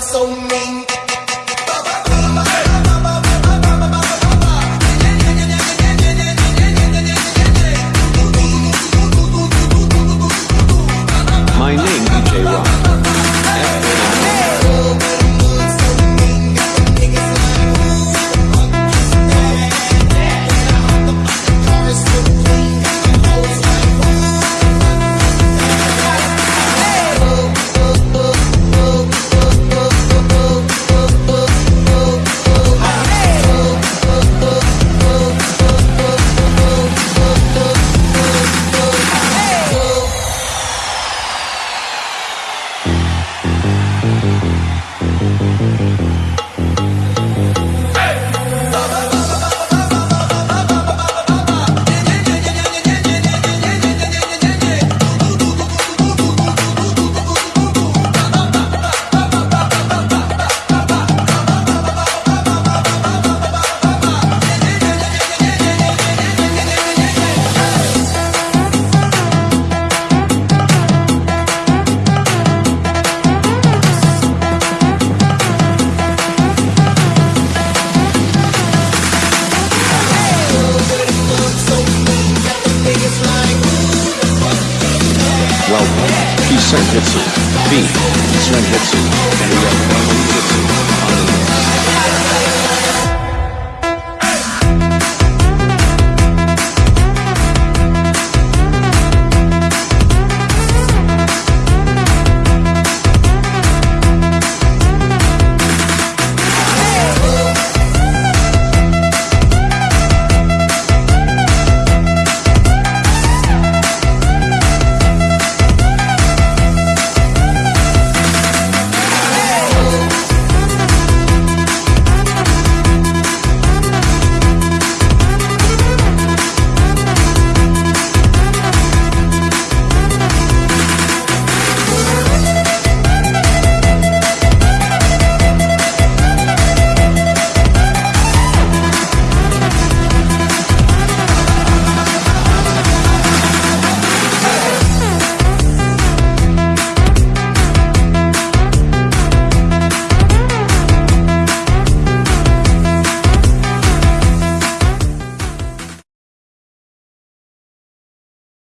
Sou so. Nissan Hitsu, V, Nissan Hitsu, and Red